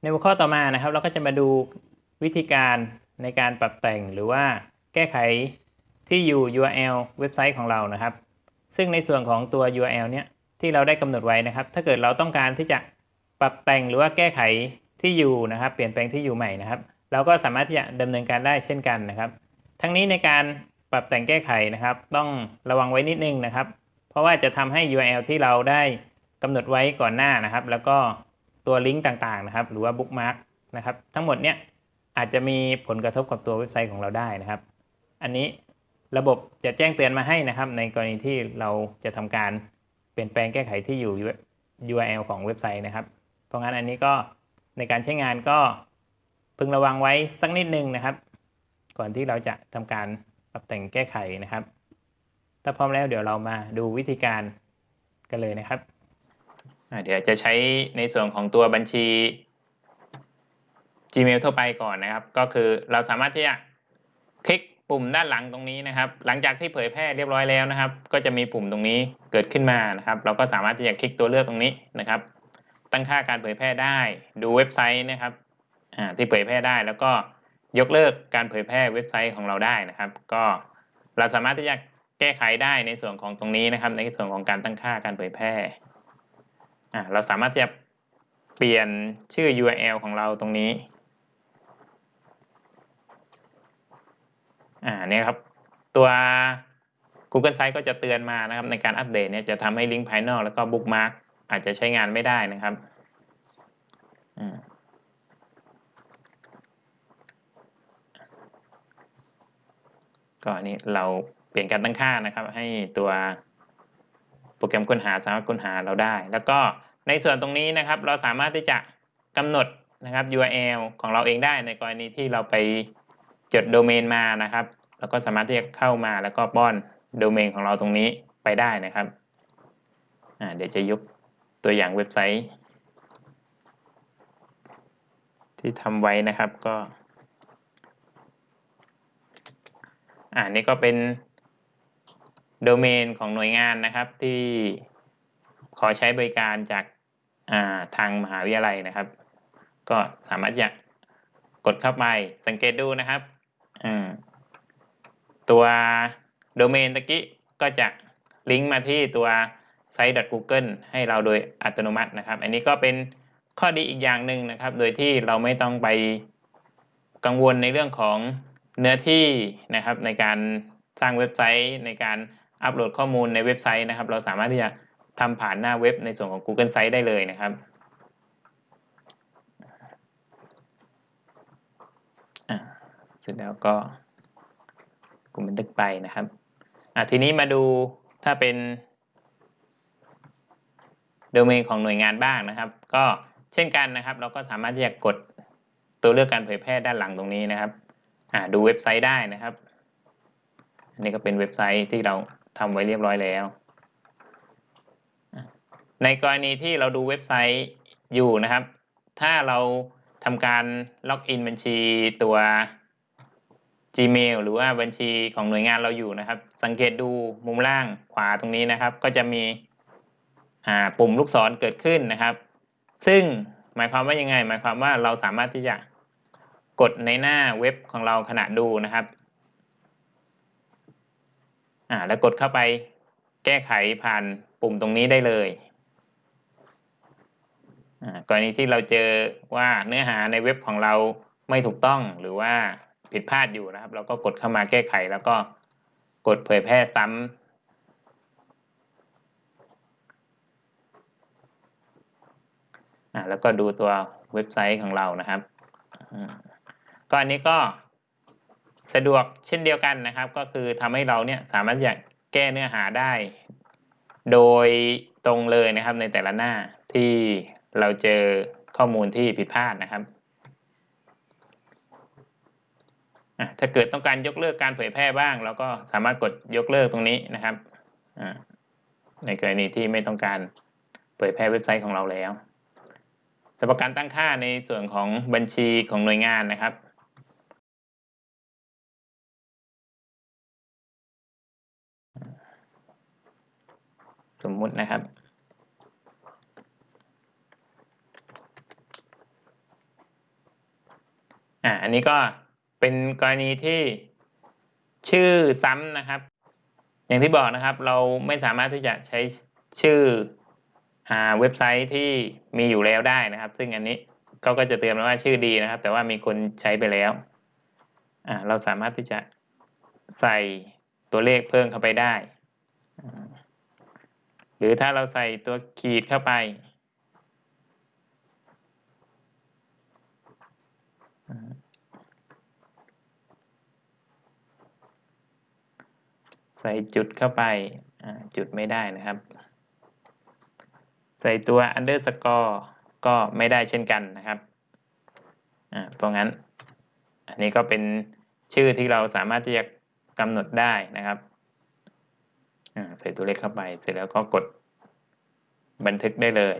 ในหัวข้อต่อมานะครับ เราก็จะมาดูวิธีการในการปรับแต่งหรือว่าแก้ไขที่อยู่ URL เว็บไซต์ของเรานะครับ ซึ่งในส่วนของตัว URL เนี้ยที่เราได้กำหนดไว้นะครับ ถ้าเกิดเราต้องการที่จะปรับแต่งหรือว่าแก้ไขที่อยู่นะครับ เปลี่ยนแปลงที่อยู่ใหม่นะครับ เราก็สามารถที่จะดำเนินการได้เช่นกันนะครับ ทั้งนี้ในการปรับแต่งแก้ไขนะครับ ต้องระวังไว้นิดนึงนะครับ เพราะว่าจะทำให้ URL ที่เราได้กำหนดไว้ก่อนหน้านะครับ แล้วก็ ตัวลิงก์ต่างๆนะครับ หรือว่าบุ๊กมาร์กนะครับ ทั้งหมดเนี้ยอาจจะมีผลกระทบกับตัวเว็บไซต์ของเราได้นะครับ อันนี้ระบบจะแจ้งเตือนมาให้นะครับ ในกรณีที่เราจะทำการเปลี่ยนแปลงแก้ไขที่อยู่ URL ของเว็บไซต์นะครับ เพราะงั้นอันนี้ก็ในการใช้งานก็พึงระวังไว้สักนิดนึงนะครับ ก่อนที่เราจะทำการปรับแต่งแก้ไขนะครับ ถ้าพร้อมแล้วเดี๋ยวเรามาดูวิธีการกันเลยนะครับ เดี๋ยวจะใช้ในส่วนของตัวบัญชี Gmail ทั่วไปก่อนนะครับ ก็คือเราสามารถที่จะคลิกปุ่มด้านหลังตรงนี้นะครับ หลังจากที่เผยแพร่เรียบร้อยแล้วนะครับ ก็จะมีปุ่มตรงนี้เกิดขึ้นมานะครับ เราก็สามารถที่จะคลิกตัวเลือกตรงนี้นะครับ ตั้งค่าการเผยแพร่ได้ ดูเว็บไซต์นะครับที่เผยแพร่ได้แล้วก็ยกเลิกการเผยแพร่เว็บไซต์ของเราได้นะครับ ก็เราสามารถที่จะแก้ไขได้ในส่วนของตรงนี้นะครับ ในส่วนของการตั้งค่าการเผยแพร่ อ่าเราสามารถที่จะเปลี่ยนชื่อ URL ของเราตรงนี้อ่าเนี่ยครับ ตัว Google Site ก็จะเตือนมานะครับในการอัปเดตเนี่ยจะทำให้ลิงก์ภายนอกแล้วก็บุ๊กมาร์กอาจจะใช้งานไม่ได้นะครับก็อันนี้เราเปลี่ยนการตั้งค่านะครับ ให้ตัวโปรแกรมค้นหาสามารถค้นหาเราได้ แล้วก็ ในส่วนตรงนี้นะครับเราสามารถที่จะกำหนดนะครับ URL ของเราเองได้ในกรณีที่เราไปจดโดเมนมานะครับ แล้วก็สามารถที่จะเข้ามาแล้วก็ป้อนโดเมนของเราตรงนี้ไปได้นะครับเดี๋ยวจะยกตัวอย่างเว็บไซต์ ที่ทำไว้นะครับก็อ่านี่ก็เป็นโดเมนของหน่วยงานนะครับที่ขอใช้บริการจาก ทางมหาวิทยาลัยนะครับ ก็สามารถจะกดเข้าไปสังเกตดูนะครับตัวโดเมนตะกี้ก็จะลิงก์มาที่ตัว site.google ให้เราโดยอัตโนมัตินะครับ อันนี้ก็เป็นข้อดีอีกอย่างหนึ่งนะครับ โดยที่เราไม่ต้องไปกังวลในเรื่องของเนื้อที่นะครับในการสร้างเว็บไซต์ในการอัปโหลดข้อมูลในเว็บไซต์นะครับ เราสามารถที่จะ ทำผ่านหน้าเว็บในส่วนของ Google Site ได้เลยนะครับเสร็จแล้วก็กลุ่มบันทึกไปนะครับทีนี้มาดูถ้าเป็นโดเมนของหน่วยงานบ้างนะครับ ก็เช่นกันนะครับ เราก็สามารถที่จะกดตัวเลือกการเผยแพร่ด้านหลังตรงนี้นะครับดูเว็บไซต์ได้นะครับ อันนี้ก็เป็นเว็บไซต์ที่เราทำไว้เรียบร้อยแล้ว ในกรณีที่เราดูเว็บไซต์อยู่นะครับ ถ้าเราทำการล็อกอินบัญชีตัว Gmail หรือว่าบัญชีของหน่วยงานเราอยู่นะครับ สังเกตดูมุมล่างขวาตรงนี้นะครับ ก็จะมีปุ่มลูกศรเกิดขึ้นนะครับ ซึ่งหมายความว่ายังไง หมายความว่าเราสามารถที่จะกดในหน้าเว็บของเราขณะดูนะครับแล้วกดเข้าไปแก้ไขผ่านปุ่มตรงนี้ได้เลย กรณีที่เราเจอว่าเนื้อหาในเว็บของเราไม่ถูกต้องหรือว่าผิดพลาดอยู่นะครับ เราก็กดเข้ามาแก้ไข แล้วก็กดเผยแพร่ซ้ำแล้วก็ดูตัวเว็บไซต์ของเรานะครับก็อันนี้ก็สะดวกเช่นเดียวกันนะครับ ก็คือทำให้เราเนี่ยสามารถอยากแก้เนื้อหาได้ โดยตรงเลยนะครับในแต่ละหน้าที่ เราเจอข้อมูลที่ผิดพลาดนะครับ ถ้าเกิดต้องการยกเลิกการเผยแพร่บ้าง เราก็สามารถกดยกเลิกตรงนี้นะครับ ในกรณีที่ไม่ต้องการเผยแพร่เว็บไซต์ของเราแล้วสำหรับการตั้งค่าในส่วนของบัญชีของหน่วยงานนะครับสมมุตินะครับ อ่าอันนี้ก็เป็นกรณีที่ชื่อซ้ำนะครับ อย่างที่บอกนะครับ เราไม่สามารถที่จะใช้ชื่ออ่าเว็บไซต์ที่มีอยู่แล้วได้นะครับ ซึ่งอันนี้เขาก็จะเตือนมาว่าชื่อดีนะครับ แต่ว่ามีคนใช้ไปแล้วอ่าเราสามารถที่จะใส่ตัวเลขเพิ่มเข้าไปได้ หรือถ้าเราใส่ตัวขีดเข้าไป ใส่จุดเข้าไปจุดไม่ได้นะครับ ใส่ตัว underscore ก็ไม่ได้เช่นกันนะครับเพราะงั้น อันนี้ก็เป็นชื่อที่เราสามารถที่จะกำหนดได้นะครับใส่ตัวเลขเข้าไป เสร็จแล้วก็กดบันทึกได้เลย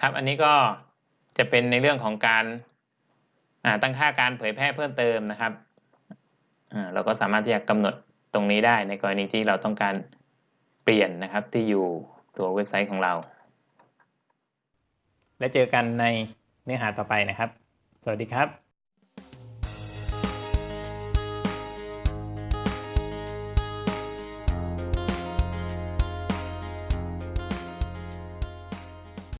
ครับ อันนี้ก็ จะเป็นในเรื่องของการตั้งค่าการเผยแพร่เพิ่มเติมนะครับเราก็สามารถที่จะกำหนดตรงนี้ได้ในกรณีที่เราต้องการเปลี่ยนนะครับที่อยู่ตัวเว็บไซต์ของเรา และเจอกันในเนื้อหาต่อไปนะครับ สวัสดีครับ